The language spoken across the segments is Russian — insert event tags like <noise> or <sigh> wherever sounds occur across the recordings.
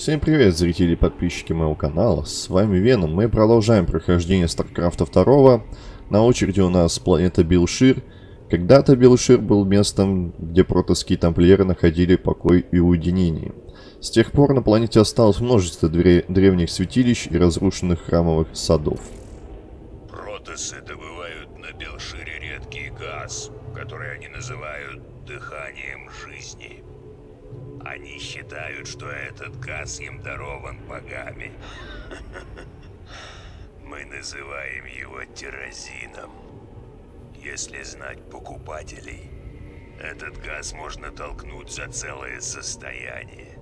Всем привет, зрители и подписчики моего канала, с вами Веном. Мы продолжаем прохождение StarCraft 2. На очереди у нас планета Билшир. Когда-то Билшир был местом, где протосские тамплиеры находили покой и уединение. С тех пор на планете осталось множество древних святилищ и разрушенных храмовых садов. Протосы добывают на Билшире редкий газ, который они называют дыханием. Они считают, что этот газ им дарован богами. Мы называем его терразином. Если знать покупателей, этот газ можно толкнуть за целое состояние.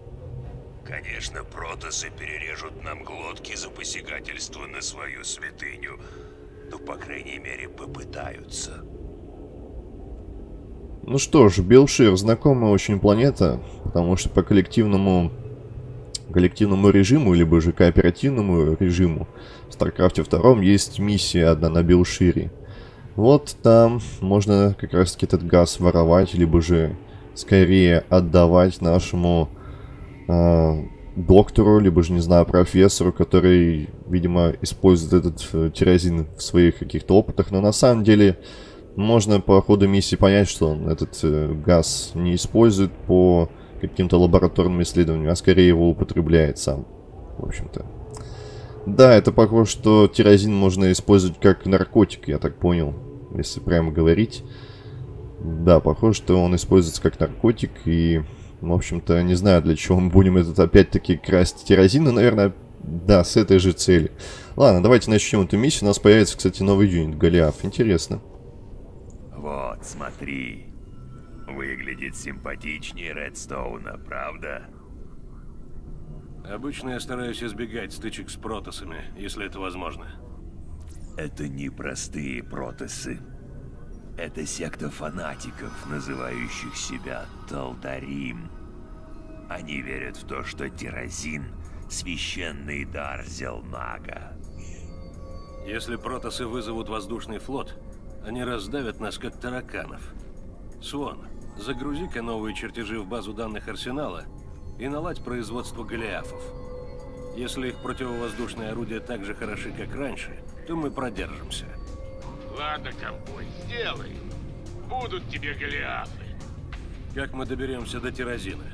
Конечно, протосы перережут нам глотки за посягательство на свою святыню, но, по крайней мере, попытаются. Ну что ж, Белшир знакомая очень планета, потому что по коллективному коллективному режиму, либо же кооперативному режиму в StarCraft 2 есть миссия одна на Белшире. Вот там можно как раз таки этот газ воровать, либо же скорее отдавать нашему э, доктору, либо же, не знаю, профессору, который, видимо, использует этот э, тирозин в своих каких-то опытах. Но на самом деле можно по ходу миссии понять, что он этот э, газ не использует по каким-то лабораторным исследованиям, а скорее его употребляет сам, в общем-то. Да, это похоже, что тирозин можно использовать как наркотик, я так понял, если прямо говорить. Да, похоже, что он используется как наркотик, и, в общем-то, не знаю, для чего мы будем этот опять-таки красть тирозин, но, наверное, да, с этой же целью. Ладно, давайте начнем эту миссию. У нас появится, кстати, новый юнит, Голиаф. Интересно. Вот, смотри. Выглядит симпатичнее Редстоуна, правда? Обычно я стараюсь избегать стычек с протосами, если это возможно. Это не простые протосы. Это секта фанатиков, называющих себя Талдарим. Они верят в то, что Тирозин — священный дар Зелнага. Если протосы вызовут воздушный флот, они раздавят нас, как тараканов. Свон, загрузи-ка новые чертежи в базу данных Арсенала и наладь производство голиафов. Если их противовоздушные орудия так же хороши, как раньше, то мы продержимся. Ладно, ковбой, сделай. Будут тебе голиафы. Как мы доберемся до Тирозина?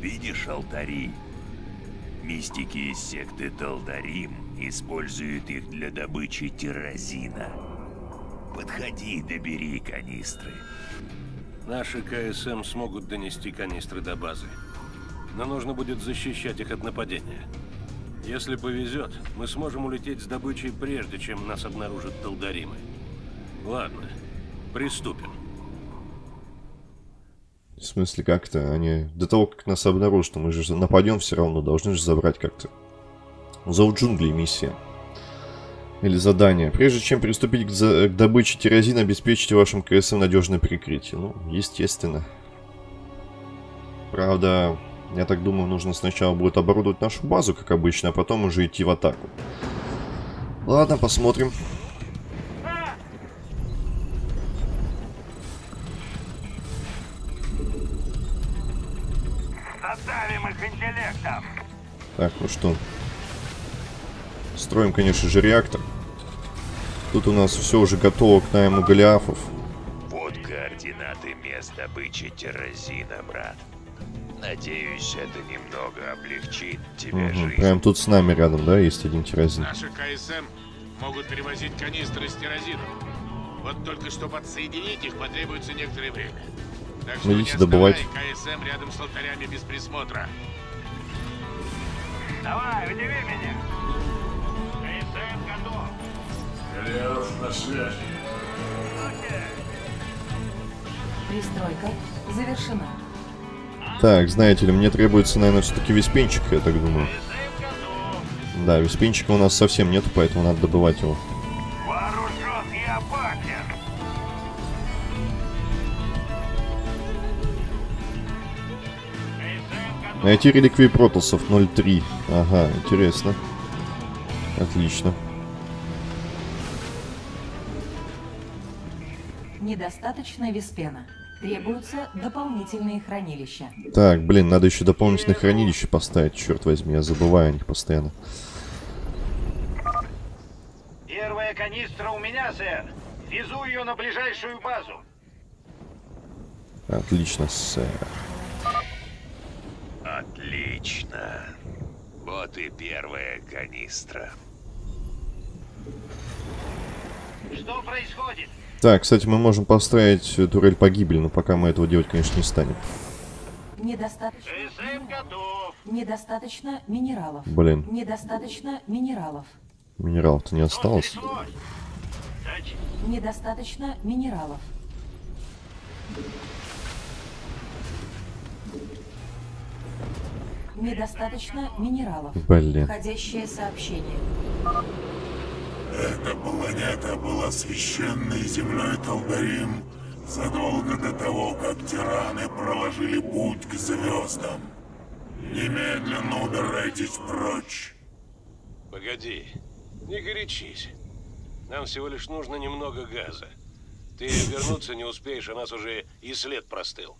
Видишь алтари? Мистики из секты Талдарим используют их для добычи тирозина. Подходи, добери канистры. Наши КСМ смогут донести канистры до базы. Но нужно будет защищать их от нападения. Если повезет, мы сможем улететь с добычей прежде, чем нас обнаружат Талдаримы. Ладно, приступим. В смысле, как-то они... До того, как нас обнаружат, мы же нападем все равно, должны же забрать как-то. Зов джунглей миссия. Или задание. Прежде чем приступить к, к добыче тирозина, обеспечьте вашим КСМ надежное прикрытие. Ну, естественно. Правда, я так думаю, нужно сначала будет оборудовать нашу базу, как обычно, а потом уже идти в атаку. Ладно, посмотрим. Задавим их интеллектом. Так, ну что, Строим, конечно же, реактор. Тут у нас все уже готово к найму голиафов. Вот координаты мест добычи терразина, брат. Надеюсь, это немного облегчит тебе угу, жизнь. Прям тут с нами рядом, да, есть один терразин. Наши КСМ могут перевозить канистры с терразином. Вот только что подсоединить их потребуется некоторое время. Так что Идите не добывать. КСМ рядом с алтарями без присмотра. Давай, удиви меня! Голиаф на связи. Пристройка завершена. Так, знаете ли, мне требуется, наверное, все-таки виспенчик, я так думаю. Да, виспенчика у нас совсем нету, поэтому надо добывать его. Найти реликвии протосов 0.3. Ага, интересно. Отлично. Недостаточно виспена. Требуются дополнительные хранилища. Так, блин, надо еще дополнительное хранилище поставить, черт возьми, я забываю о них постоянно. Первая канистра у меня, сэр. Везу ее на ближайшую базу. Отлично, сэр. Отлично. Вот и первая канистра. Что происходит? Так, кстати, мы можем поставить э, турель погибели, но пока мы этого делать, конечно, не станем. Недостаточно. СМ готов. Недостаточно минералов. Блин, Недостаточно минералов. минералов-то не осталось. Тач, Недостаточно минералов. Недостаточно минералов. Блин. Входящее сообщение. Эта планета была священной землей Талдарим задолго до того, как тираны проложили путь к звездам. Немедленно убирайтесь прочь. Погоди, не горячись. Нам всего лишь нужно немного газа. Ты вернуться не успеешь, а нас уже и след простыл.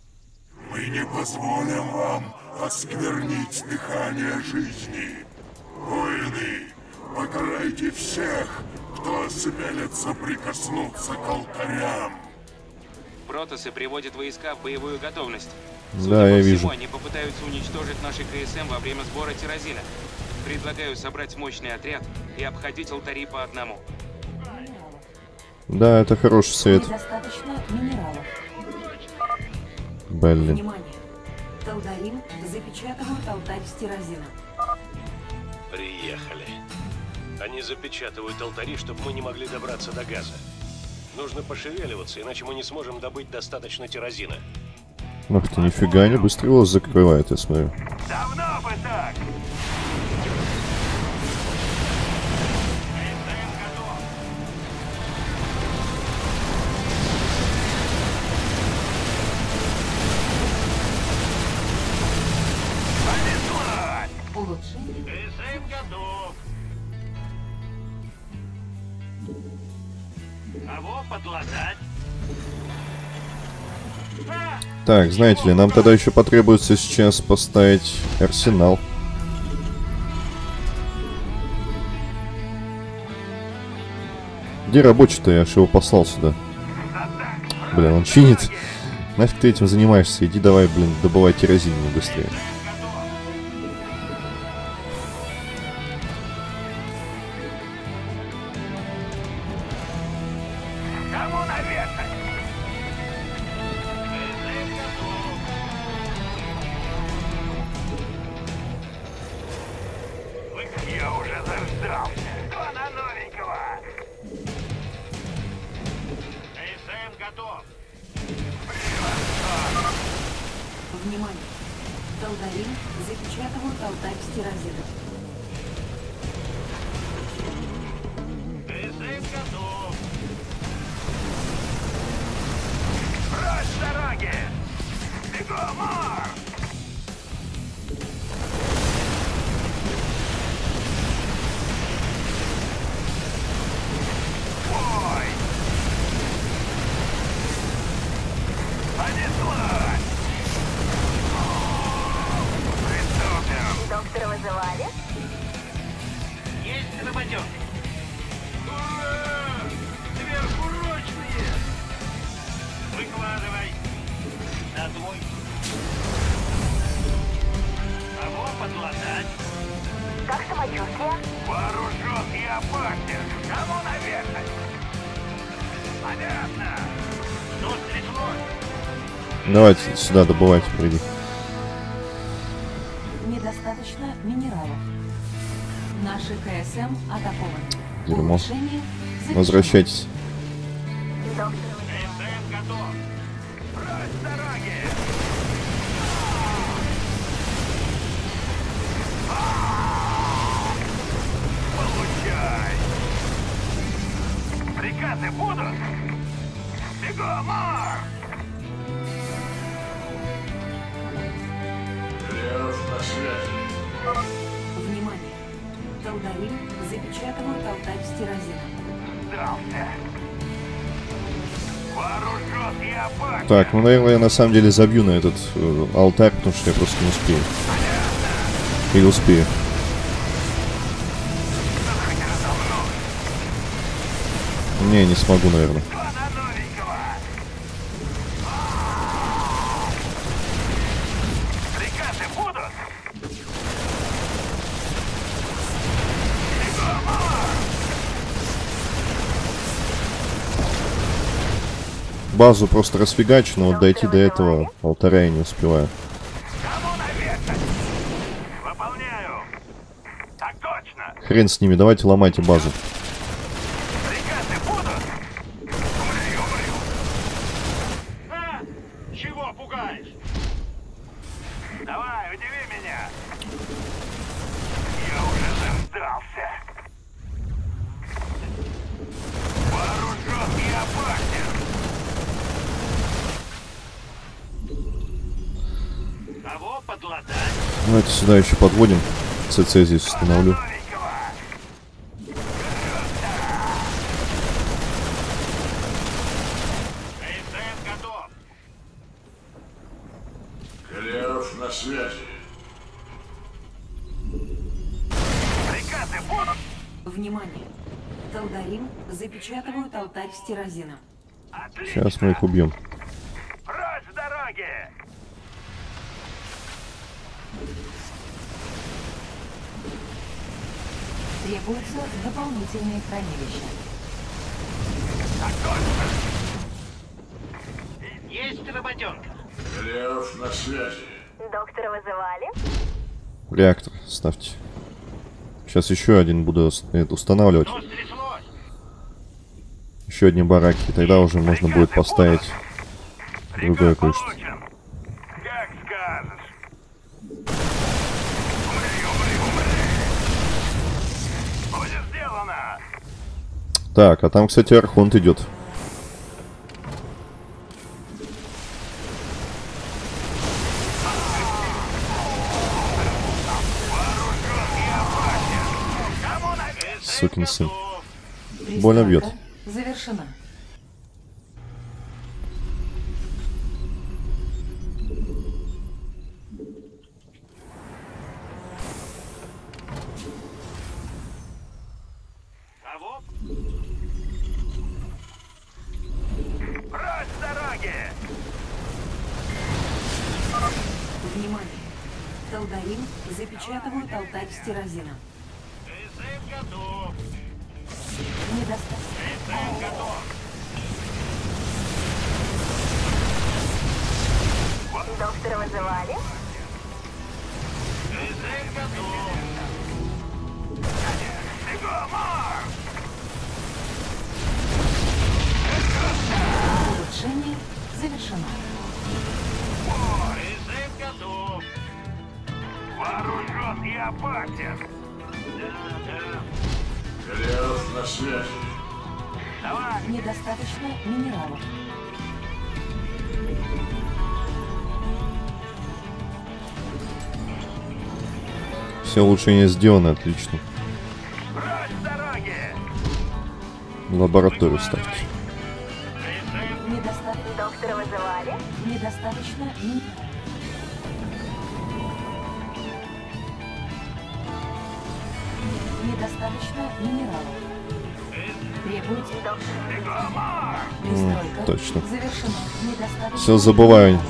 Мы не позволим вам осквернить дыхание жизни. Воины, покарайте всех, кто осмелится прикоснуться к алтарям. Протосы приводят войска в боевую готовность. Да, Судя я по всему, вижу. они попытаются уничтожить наши КСМ во время сбора тирозина. Предлагаю собрать мощный отряд и обходить алтари по одному. Да, это хороший совет. Блин. Внимание! Талдарим запечатывают алтарь стирозина. Приехали. Они запечатывают алтари, чтобы мы не могли добраться до газа. Нужно пошевеливаться, иначе мы не сможем добыть достаточно тирозина. Ах ты, нифига, они быстро его закрывают, я смотрю. давно бы так. Так, знаете ли, нам тогда еще потребуется сейчас поставить арсенал. Где рабочий-то? Я же его послал сюда. Блин, он чинит. Нафиг ты этим занимаешься? Иди давай, блин, добывай мне быстрее. Давайте сюда добывайте, приди. Недостаточно минералов. Наши КСМ атакованы. Дерьмо. Возвращайтесь. Запечатывают алтарь стирозина. Сдался. И. Так, ну, наверное, я на самом деле забью на этот э, алтарь, потому что я просто не успею. Или успею. Не, не смогу, наверное. Базу просто расфигачу, но вот дойти до этого алтаря я не успеваю. Хрен с ними, давайте ломайте базу. Приказы будут? Умри, умри. А? Чего пугаешь? Давай, удиви меня. Я уже заждался. Вооружен и опасен. Кого подлатать? Давайте сюда еще подводим. ЦЦ здесь установлю. Новенького. КСМ готов. Голиаф на связи. Приказы будут? Внимание! Талдарим запечатывают алтарь с тирозином. Отлично. Сейчас мы их убьем. Требуется дополнительное хранилище. Есть работенка. Голиаф на связи. Доктора вызывали? Реактор ставьте. Сейчас еще один буду устанавливать. Еще одни бараки. Тогда уже можно будет поставить другое кое-что. Так, а там, кстати, Архонт идет. Сукин сын. Больно бьет. Завершена. Опасен. Да, да. На связи. Давай, Недостаточно минералов. Все улучшения сделаны, отлично. Лабораторию ставьте. Недостаточно, Доктора вызывали? недостаточно минералов. Недостаточно минералов. Точно. Всё забываю.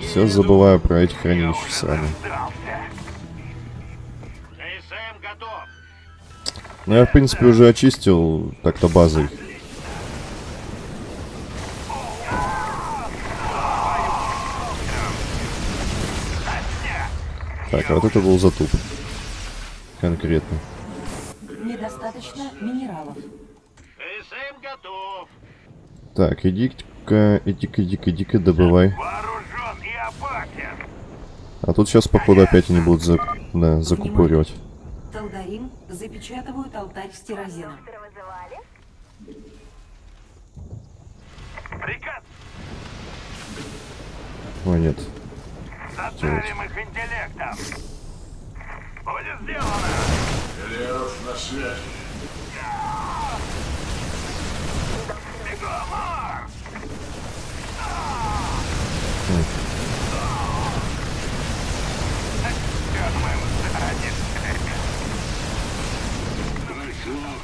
Все забываю про эти хранилища готов. Ну, я, в принципе, уже очистил так-то базой. Так, а вот это был затуп. Конкретно. Недостаточно минералов. КСМ готов. Так, иди-ка, иди-ка, иди-ка, иди-ка, добывай. Вооружен и опасен. А тут сейчас, походу, опять они будут за... да, закупоривать. Талдарим запечатывают алтарь с тирозином. Приказ. О, нет. Заставим их интеллектом. Будет сделано. Голиаф на связи.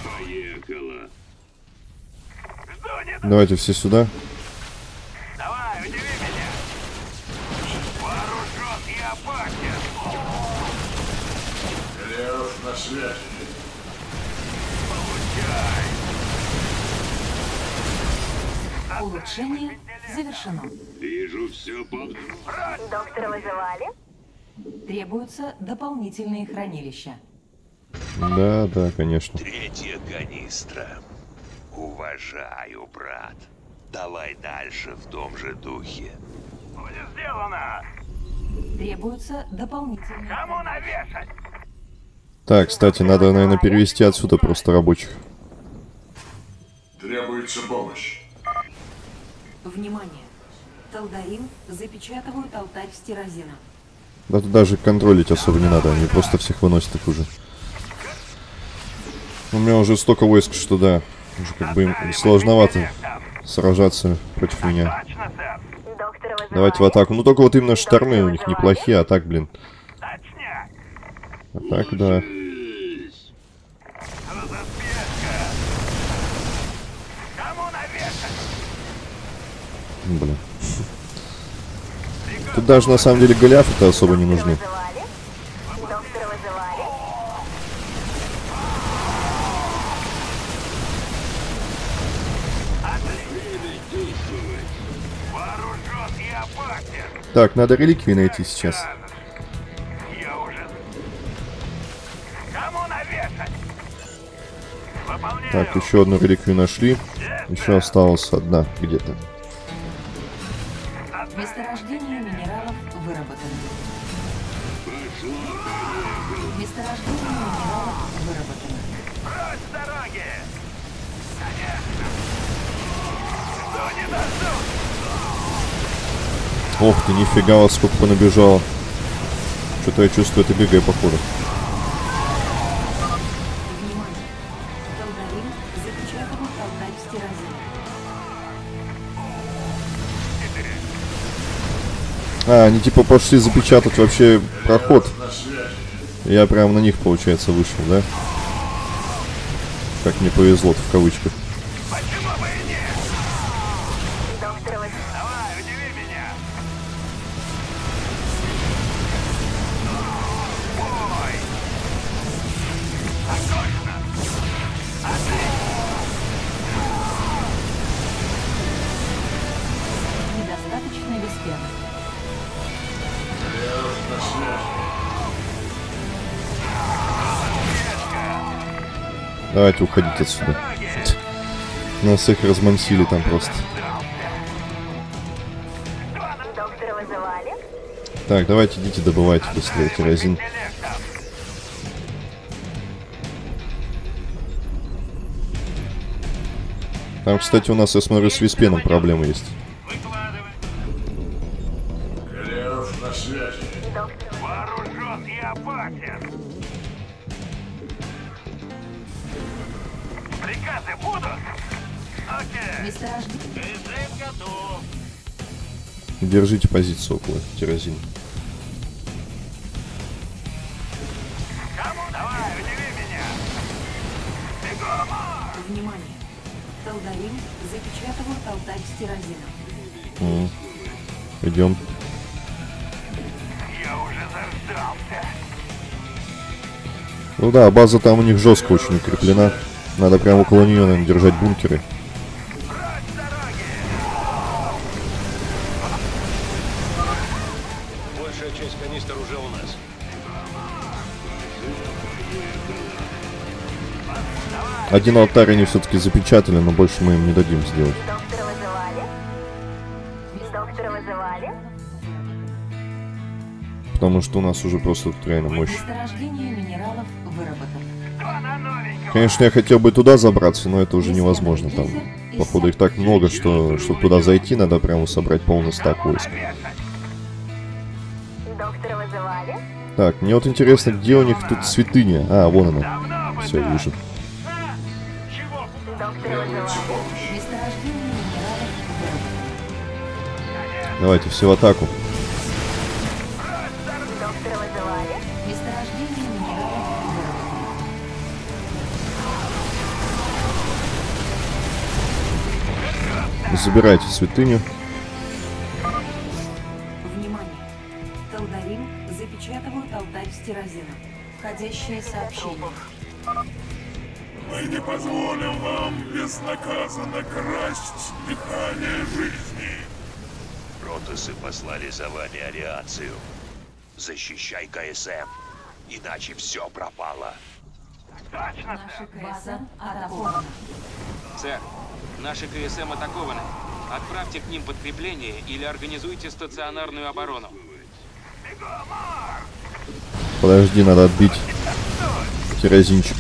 Поехала. Давайте все сюда. Давай, удиви меня. Вооружен и опасен. Лев на связи. Улучшение завершено. Вижу все под... Доктора вызывали? Требуются дополнительные хранилища. Да, да, конечно. Третья канистра. Уважаю, брат. Давай дальше в том же духе. Будет сделано. Требуются дополнительные... Кому навешать? Так, кстати, надо, наверное, перевести отсюда просто рабочих. Требуется помощь. Внимание! Талдарин запечатывают алтарь стирозина. Да тут даже контролить особо не надо, они просто всех выносят их уже. У меня уже столько войск, что да, уже как бы им сложновато сражаться против меня. Давайте в атаку. Ну только вот именно штормы у них неплохие, а так, блин. А так, да. Блин. Тут даже на самом деле голиафы-то особо не нужны. Так, надо реликвии найти сейчас. Так, еще одну реликвию нашли. Еще осталась одна где-то. Месторождение минералов выработано. Месторождение минералов выработано. Прочь с дороги! Что не дождусь? Ох ты, нифига, вот сколько понабежало. Что-то я чувствую, это ГГ, походу. А, они типа пошли запечатать вообще проход. Я прям на них, получается, вышел, да? Как мне повезло в кавычках. Давайте уходить отсюда. Нас их размансили там просто. Так, давайте идите добывайте быстрее керосин. Там, кстати, у нас, я смотрю, с виспеном проблемы есть. Приказы будут? Окей! Месторождение... Режим готов! Держите позицию около керосин. Кому? Давай, удиви меня! Бегом! Внимание! Талдарин запечатывают алтарь стирозина. М. Идем. Я уже заждался! Ну да, база там у них жестко очень укреплена. Надо прямо около нее, наверное, держать бункеры. Большая часть канистр уже у нас. Один алтарь они все-таки запечатали, но больше мы им не дадим сделать. Доктора вызывали? Доктора вызывали? Потому что у нас уже просто тут реально мощь. Месторождение минералов выработано. Конечно, я хотел бы туда забраться, но это уже невозможно там. Походу их так много, что чтобы туда зайти, надо прямо собрать полный стак войск. Так, мне вот интересно, где у них тут святыня? А, вон она. Все, вижу. Давайте все в атаку. Забирайте святыню. Внимание! Талдарим запечатывают алтарь стирозина. Входящее сообщение. Мы не позволим вам безнаказанно красть дыхание жизни. Протосы послали за вами ариацию. Защищай КСМ, иначе все пропало. Наша КСМ атакована. Сэр, наши КСМ атакованы. Отправьте к ним подкрепление или организуйте стационарную оборону. Подожди, надо отбить керосинчик.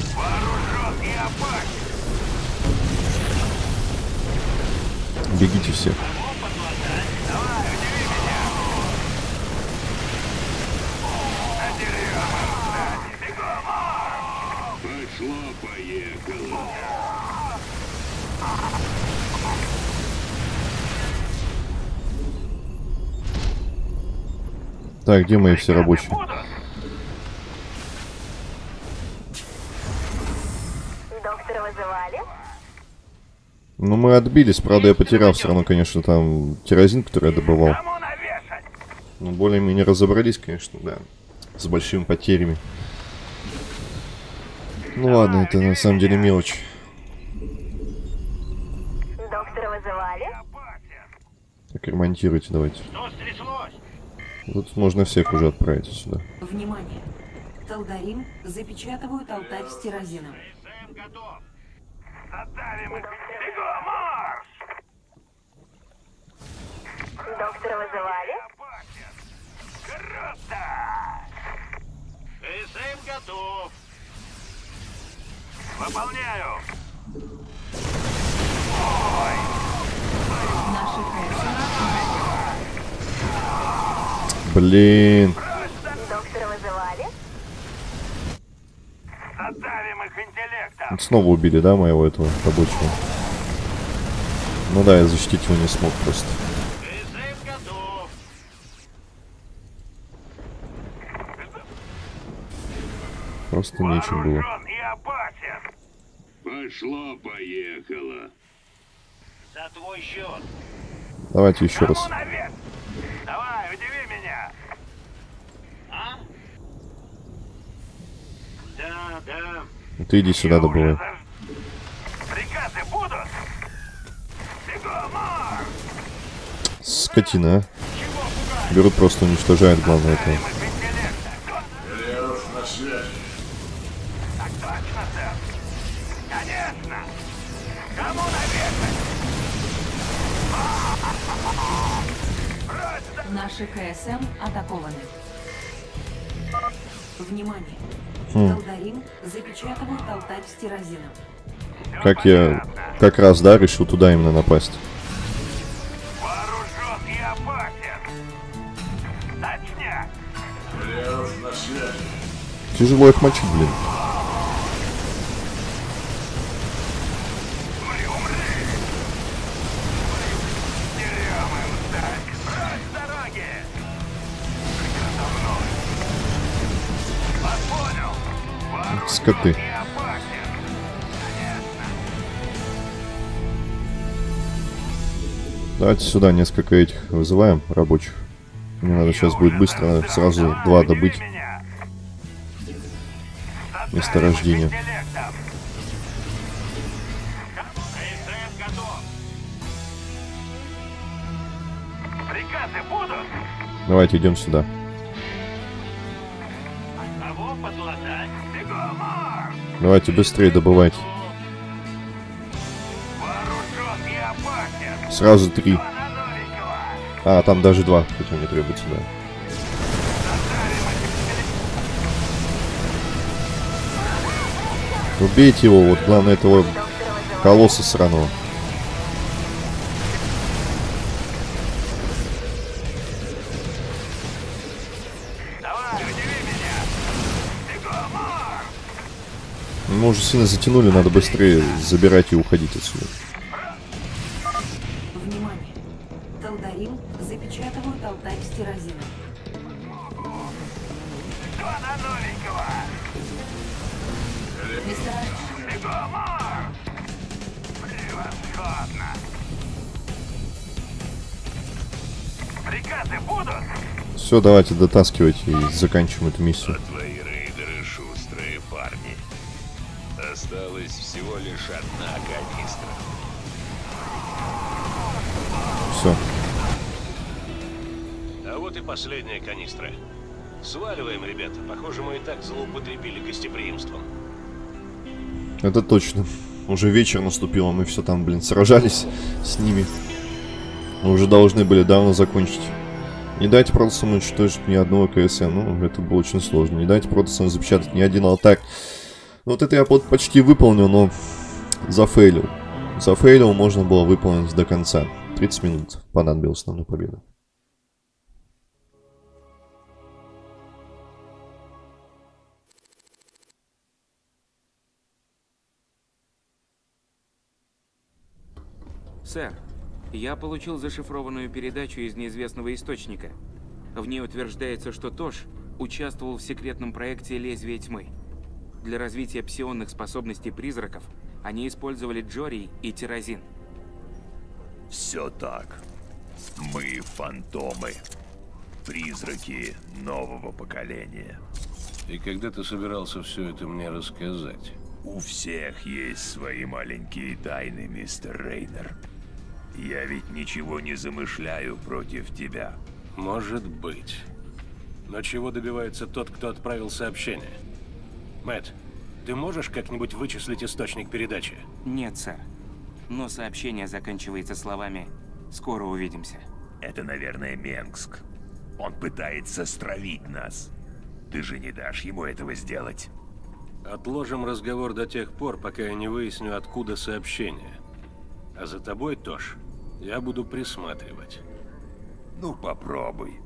Бегите все. Так, где мои все рабочие? Доктора вызывали? Ну, мы отбились, правда, я потерял все равно, конечно, там керосин, который я добывал. Ну, более-менее разобрались, конечно, да. С большими потерями. Ну ладно, это на самом деле мелочь. Так, ремонтируйте давайте. Что стряслось? Тут можно всех уже отправить сюда. Внимание! Талдарим запечатывают алтарь стирозина. КСМ готов. Задавим их. Бегом, марш! Доктора вызывали? Круто! КСМ готов. Выполняю. Наша КСМ Блин. Доктора вызывали? Задавим их интеллектом. Вот Снова убили, да, моего этого рабочего? Ну да, я защитить его не смог просто. Просто нечем было. Вооружен и опасен. Пошло-поехало. За твой счет. Давайте еще раз. Давай, удиви меня. А? Да, да. Ты иди сюда добывай. Приказы будут? Скотина, а. Берут просто уничтожают, главное, это. Запечатывают алтарь стирозина. Как я как раз, да, решил туда именно напасть. Тяжело их мочить, блин. Умри, Давайте сюда несколько этих вызываем, рабочих. Мне надо сейчас будет быстро сразу два добыть месторождения. Давайте идем сюда. Давайте быстрее добывать. Сразу три. А, там даже два, хотя не требуется, да. Убейте его, вот главное этого колосса сраного. Мы уже сильно затянули, надо быстрее забирать и уходить отсюда. Приказы будут? Все, давайте дотаскивайте и заканчиваем эту миссию. А твои рейдеры шустрые парни. Осталось всего лишь одна канистра. Все. А вот и последняя канистра. Сваливаем, ребята. Похоже, мы и так злоупотребили гостеприимством. Это точно. Уже вечер наступил, а мы все там, блин, сражались с ними. Мы уже должны были давно закончить. Не дайте протасам уничтожить ни одного КСН. Ну, это было очень сложно. Не дайте протасам запечатать ни один алтарь. Ну, вот это я почти выполнил, но зафейлил. Зафейлил можно было выполнить до конца. 30 минут понадобилось нам на победу. Сэр, я получил зашифрованную передачу из неизвестного источника. В ней утверждается, что Тош участвовал в секретном проекте «Лезвие тьмы». Для развития псионных способностей призраков они использовали Джори и Тирозин. Все так. Мы фантомы. Призраки нового поколения. И когда ты собирался все это мне рассказать? У всех есть свои маленькие тайны, мистер Рейнер. Я ведь ничего не замышляю против тебя. Может быть. Но чего добивается тот, кто отправил сообщение? Мэтт, ты можешь как-нибудь вычислить источник передачи? Нет, сэр. Но сообщение заканчивается словами «Скоро увидимся». Это, наверное, Менгск. Он пытается стравить нас. Ты же не дашь ему этого сделать. Отложим разговор до тех пор, пока я не выясню, откуда сообщение. А за тобой, Тош, я буду присматривать. Ну, попробуй.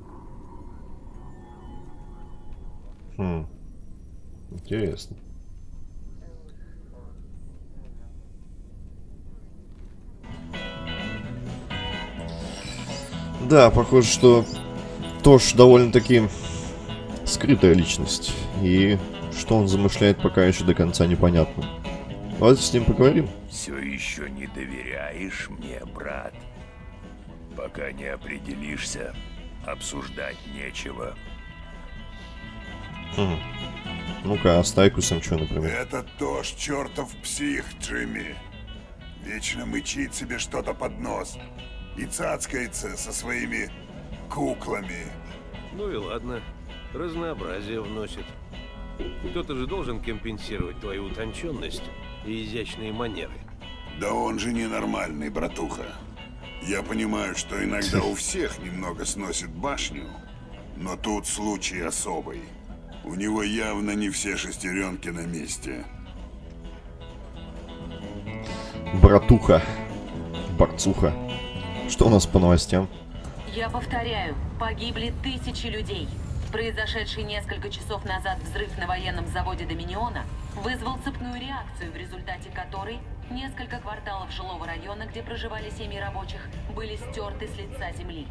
Хм. Интересно. Да, похоже, что Тош довольно-таки скрытая личность. И что он замышляет, пока еще до конца непонятно. Давайте с ним поговорим. Все еще не доверяешь мне, брат? Пока не определишься, обсуждать нечего. Хм. Ну-ка, а с Тайкусом что, например? Это тоже чертов псих, Джимми. Вечно мычит себе что-то под нос. И цацкается со своими куклами. Ну и ладно. Разнообразие вносит. Кто-то же должен компенсировать твою утонченность и изящные манеры. Да он же ненормальный, братуха. Я понимаю, что иногда у всех немного сносит башню, но тут случай особый. У него явно не все шестеренки на месте. Братуха. Борцуха. Что у нас по новостям? Я повторяю, погибли тысячи людей. Произошедший несколько часов назад взрыв на военном заводе Доминиона вызвал цепную реакцию, в результате которой несколько кварталов жилого района, где проживали семьи рабочих, были стерты с лица земли.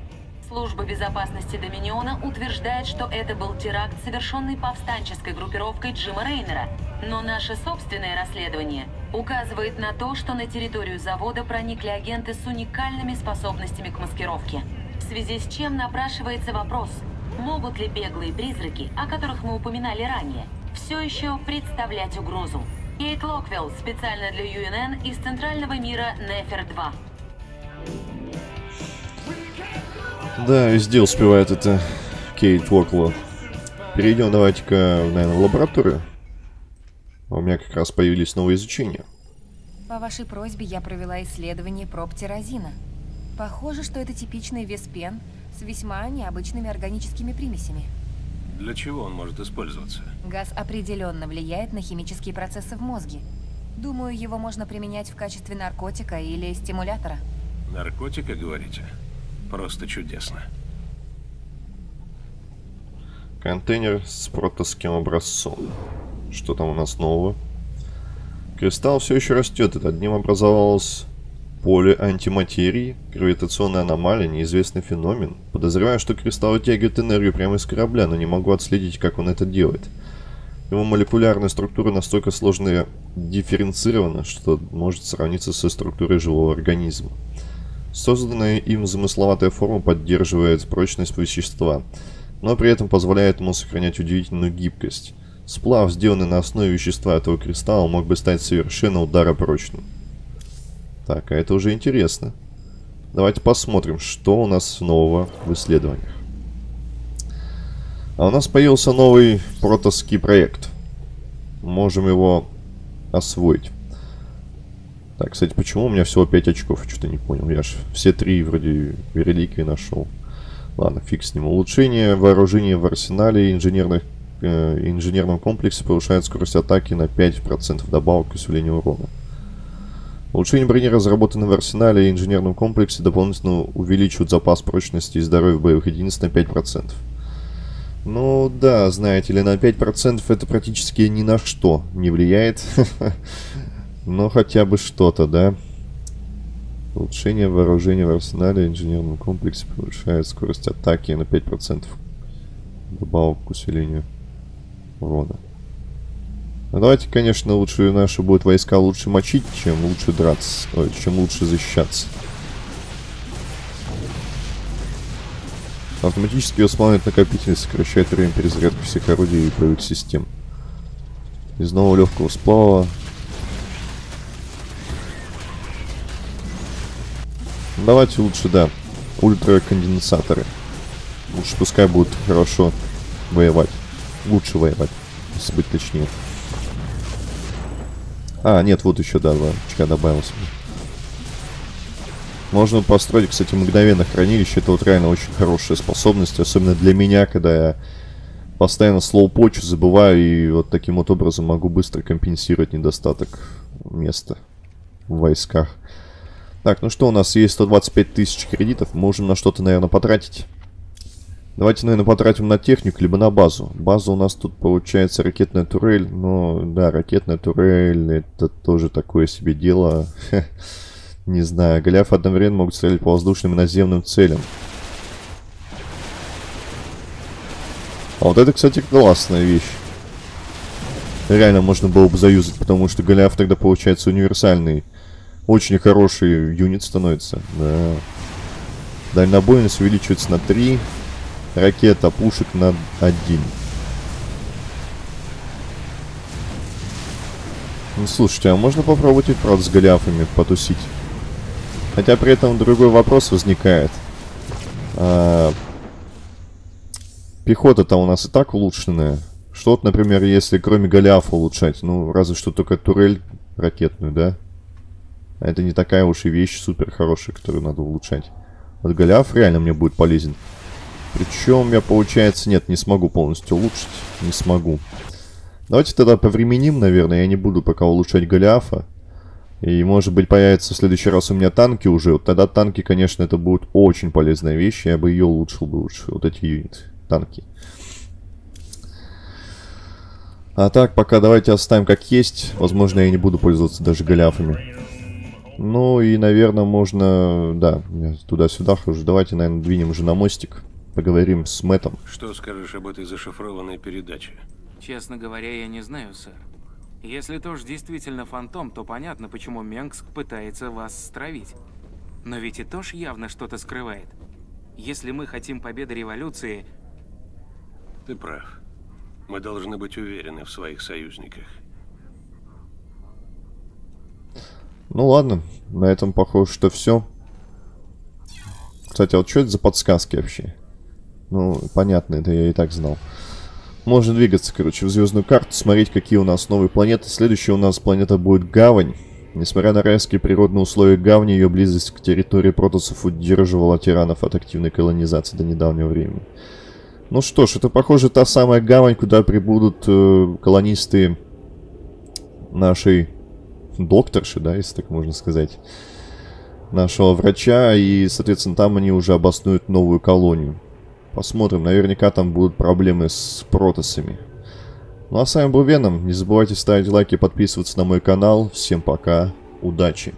Служба безопасности Доминиона утверждает, что это был теракт, совершенный повстанческой группировкой Джима Рейнера. Но наше собственное расследование указывает на то, что на территорию завода проникли агенты с уникальными способностями к маскировке. В связи с чем напрашивается вопрос, могут ли беглые призраки, о которых мы упоминали ранее, все еще представлять угрозу? Кейт Локвелл, специально для ЮНН из Центрального мира Нефер-2. Да, везде успевает это Кейт Уокло. Перейдем давайте-ка, наверное, в лабораторию. А У меня как раз появились новые изучения. По вашей просьбе я провела исследование проб тирозина. Похоже, что это типичный веспен с весьма необычными органическими примесями. Для чего он может использоваться? Газ определенно влияет на химические процессы в мозге. Думаю, его можно применять в качестве наркотика или стимулятора. Наркотика, говорите? Просто чудесно. Контейнер с протосским образцом. Что там у нас нового? Кристалл все еще растет. Это одним образовалось поле антиматерии, гравитационная аномалия, неизвестный феномен. Подозреваю, что кристалл вытягивает энергию прямо из корабля, но не могу отследить, как он это делает. Его молекулярная структура настолько сложно дифференцирована, что может сравниться со структурой живого организма. Созданная им замысловатая форма поддерживает прочность вещества, но при этом позволяет ему сохранять удивительную гибкость. Сплав, сделанный на основе вещества этого кристалла, мог бы стать совершенно ударопрочным. Так, а это уже интересно. Давайте посмотрим, что у нас нового в исследованиях. А у нас появился новый протоский проект. Можем его освоить. Так, кстати, почему у меня всего 5 очков? Что-то не понял. Я же все три вроде реликвии нашел. Ладно, фиг с ним. Улучшение вооружения в арсенале инженерных, э, инженерном комплексе повышает скорость атаки на 5%, добавок к усилению урона. Улучшение брони, разработанное в арсенале и инженерном комплексе, дополнительно увеличивает запас прочности и здоровья боевых единиц на 5%. Ну да, знаете ли, на 5% это практически ни на что не влияет. <laughs> Но хотя бы что-то, да? Улучшение вооружения в арсенале и инженерном комплексе повышает скорость атаки на 5%. Добавок к усилению урона. Ну, давайте, конечно, лучше наши будут войска лучше мочить, чем лучше драться. Ой, чем лучше защищаться. Автоматически восполняет накопитель, сокращает время перезарядки всех орудий и боевых систем. Из нового легкого сплава Давайте лучше, да, ультраконденсаторы. Лучше пускай будут хорошо воевать. Лучше воевать, если быть точнее. А, нет, вот еще, да, два очка добавился. Можно построить, кстати, мгновенно хранилище. Это вот реально очень хорошая способность. Особенно для меня, когда я постоянно слоупочу, забываю. И вот таким вот образом могу быстро компенсировать недостаток места в войсках. Так, ну что, у нас есть 125 тысяч кредитов. Можем на что-то, наверное, потратить. Давайте, наверное, потратим на технику, либо на базу. База у нас тут получается ракетная турель. Но, да, ракетная турель, это тоже такое себе дело. <laughs> Не знаю. Голиафы одновременно могут стрелять по воздушным и наземным целям. А вот это, кстати, классная вещь. Реально можно было бы заюзать, потому что Голиаф тогда получается универсальный очень хороший юнит становится. Да. Дальнобойность увеличивается на 3. Ракета пушек на 1. Ну, слушайте, а можно попробовать и правда с голиафами потусить? Хотя при этом другой вопрос возникает. А, Пехота-то у нас и так улучшенная. Что вот, например, если кроме голиафа улучшать? Ну, разве что только турель ракетную, да? Это не такая уж и вещь супер хорошая, которую надо улучшать. Вот Голиаф реально мне будет полезен. Причем я, получается, нет, не смогу полностью улучшить. Не смогу. Давайте тогда повременим, наверное. Я не буду пока улучшать Голиафа. И, может быть, появится в следующий раз у меня танки уже. Вот тогда танки, конечно, это будет очень полезная вещь. Я бы ее улучшил бы лучше. Вот эти юниты. Танки. А так, пока давайте оставим как есть. Возможно, я не буду пользоваться даже Голиафами. Ну и, наверное, можно... Да, туда-сюда хожу. Давайте, наверное, двинем уже на мостик. Поговорим с Мэтом. Что скажешь об этой зашифрованной передаче? Честно говоря, я не знаю, сэр. Если Тош действительно фантом, то понятно, почему Менгск пытается вас стравить. Но ведь и Тош явно что-то скрывает. Если мы хотим победы революции... Ты прав. Мы должны быть уверены в своих союзниках. Ну ладно, на этом похоже, что все. Кстати, а вот что это за подсказки вообще? Ну, понятно, это я и так знал. Можно двигаться, короче, в звездную карту, смотреть, какие у нас новые планеты. Следующая у нас планета будет Гавань. Несмотря на райские природные условия Гавни, ее близость к территории протосов удерживала тиранов от активной колонизации до недавнего времени. Ну что ж, это, похоже, та самая Гавань, куда прибудут э, колонисты нашей докторши, да, если так можно сказать, нашего врача, и, соответственно, там они уже обоснуют новую колонию. Посмотрим, наверняка там будут проблемы с протосами. Ну а с вами был Веном, не забывайте ставить лайки подписываться на мой канал. Всем пока, удачи!